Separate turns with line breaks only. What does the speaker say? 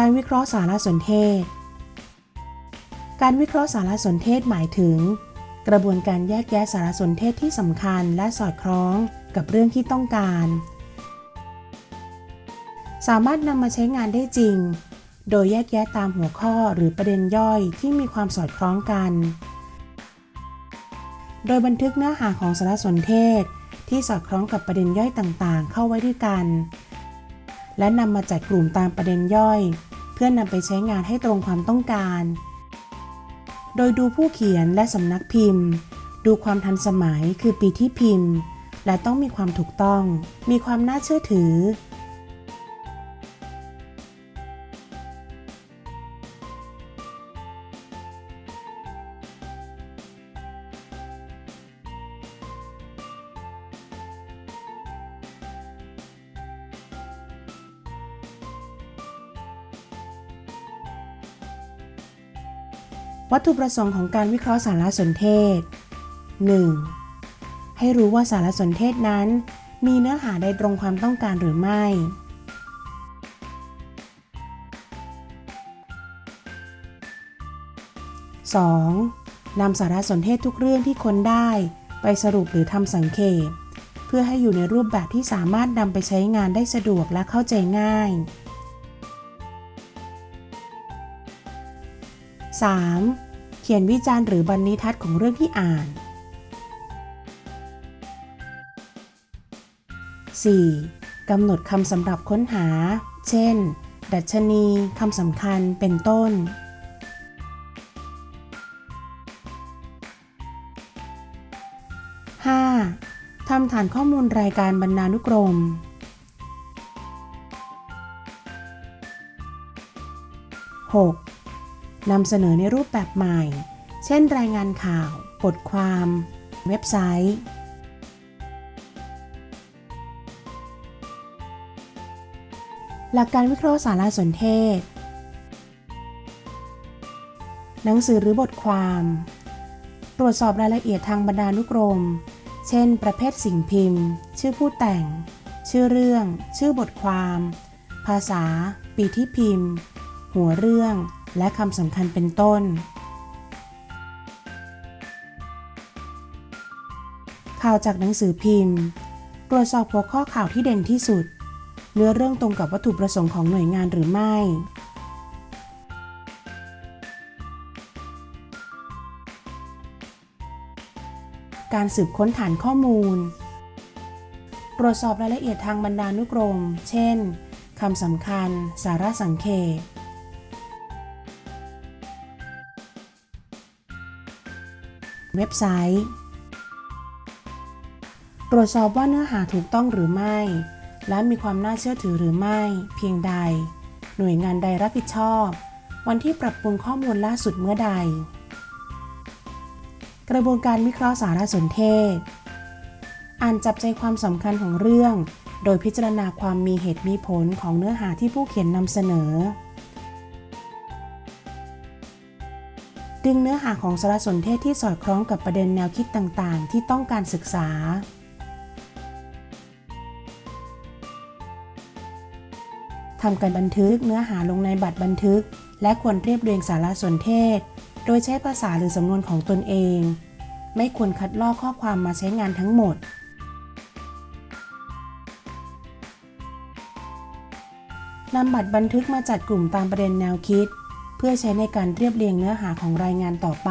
การวิเคราะห์สารสนเทศ การวิเคราะห์สารสนเทศหมายถึง กระบวนการแยกแยะสารสนเทศที่สำคัญและสอดคล้องกับเรื่องที่ต้องการ สามารถนำมาใช้งานได้จริง โดยแยกแยะตามหัวข้อหรือประเด็นย่อยที่มีความสอดคล้องกัน โดยบันทึกเนื้อหาของสารสนเทศที่สอดคล้องกับประเด็นย่อยต่างๆ เข้าไว้ด้วยกัน และนำมาจัดกลุ่มตามประเด็นย่อย เพื่อนำไปใช้งานให้ตรงความต้องการ โดยดูผู้เขียนและสำนักพิมพ์ ดูความทันสมัยคือปีที่พิมพ์ และต้องมีความถูกต้อง มีความน่าเชื่อถือ วัตถุประสงค์ของการวิเคราะห์สารสนเทศ 1. ให้รู้ว่าสารสนเทศนั้น มีเนื้อหาใดตรงความต้องการหรือไม่ 2. นำสารสนเทศทุกเรื่องที่ค้นได้ไปสรุปหรือทำสังเขป เพื่อให้อยู่ในรูปแบบที่สามารถนำไปใช้งานได้สะดวกและเข้าใจง่าย 3. เขียนวิจารณ์หรือบรรณิทัศน์ของเรื่องที่อ่าน 4. กำหนดคำสำหรับค้นหา เช่น ดัชนี คำสำคัญ เป็นต้น 5. ทำฐานข้อมูลรายการบรรณานุกรม 6. นำเสนอในรูปแบบใหม่ เช่นรายงานข่าว บทความ เว็บไซต์ หลักการวิเคราะห์สารสนเทศ หนังสือหรือบทความ ตรวจสอบรายละเอียดทางบรรณานุกรม เช่น ประเภทสิ่งพิมพ์ ชื่อผู้แต่ง ชื่อเรื่อง ชื่อบทความ ภาษา ปีที่พิมพ์ หัวเรื่อง และคำสำคัญเป็นต้นข่าวจากหนังสือพิมพ์ ตรวจสอบหัวข้อข่าวที่เด่นที่สุด เนื้อเรื่องตรงกับวัตถุประสงค์ของหน่วยงานหรือไม่ การสืบค้นฐานข้อมูล ตรวจสอบรายละเอียดทางบรรณานุกรม เช่น คำสำคัญ สาระสังเขป เว็บไซต์ ตรวจสอบว่าเนื้อหาถูกต้องหรือไม่ และมีความน่าเชื่อถือหรือไม่ เพียงใด หน่วยงานใดรับผิดชอบ วันที่ปรับปรุงข้อมูลล่าสุดเมื่อใด กระบวนการวิเคราะห์สารสนเทศ อ่านจับใจความสำคัญของเรื่อง โดยพิจารณาความมีเหตุมีผลของเนื้อหาที่ผู้เขียนนำเสนอ ดึงเนื้อหาของสารสนเทศที่สอดคล้องกับประเด็นแนวคิดต่างๆ ที่ต้องการศึกษา ทำการบันทึกเนื้อหาลงในบัตรบันทึก และควรเรียบเรียงสารสนเทศ โดยใช้ภาษาหรือสำนวนของตนเอง ไม่ควรคัดลอกข้อความมาใช้งานทั้งหมดนำบัตรบันทึกมาจัดกลุ่มตามประเด็นแนวคิด เพื่อใช้ในการเรียบเรียงเนื้อหาของรายงานต่อไป